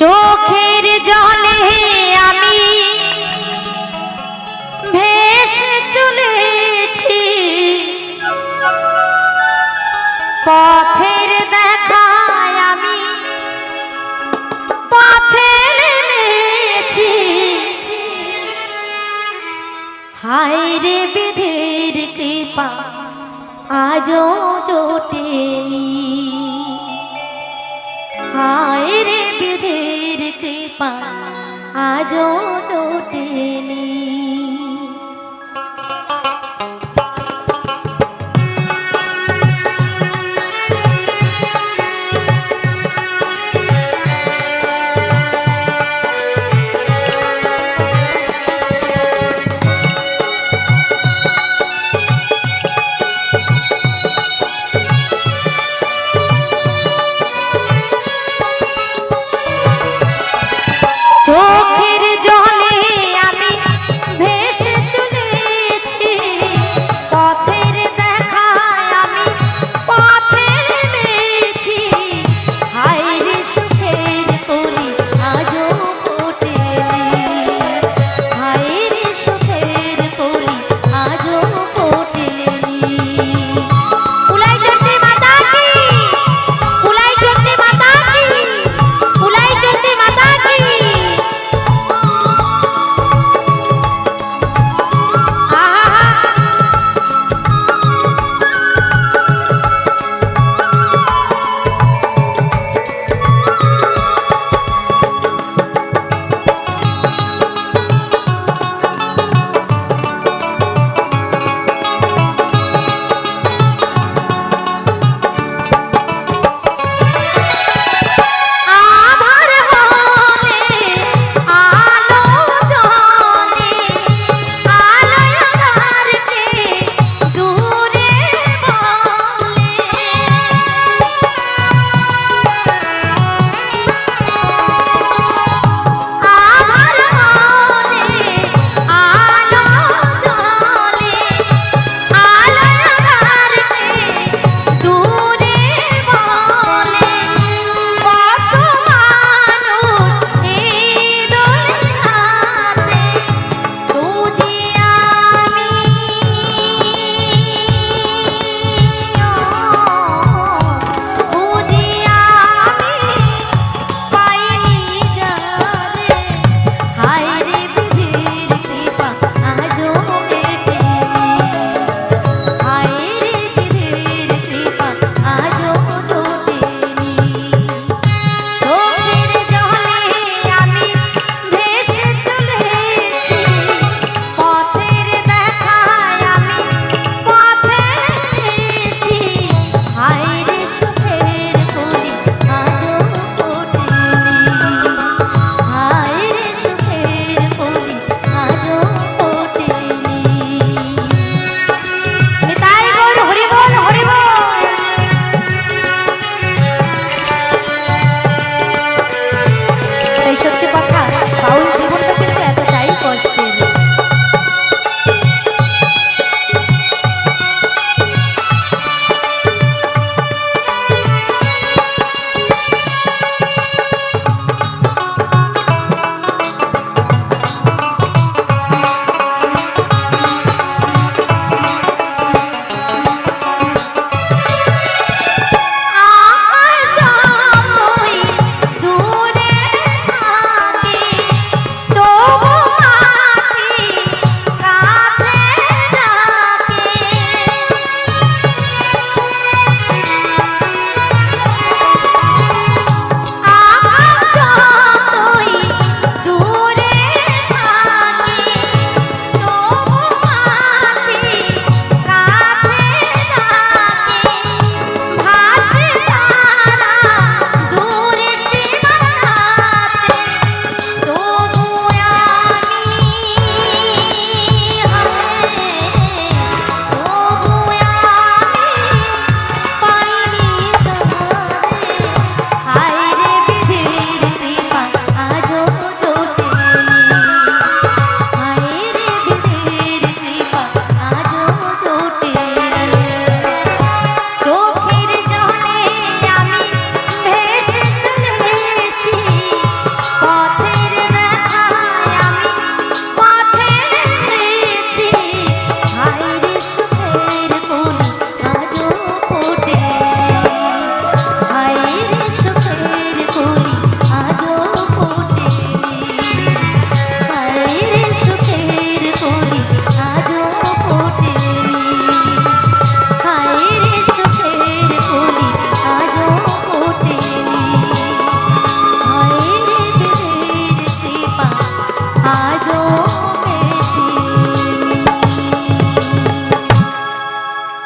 চোখের জলে আমি ভেসে চলেছি। পথের দেখায় আমি পথে নেমেছি। হায় রে বিধের কৃপা, আজও বিধের আজও জোটেনি।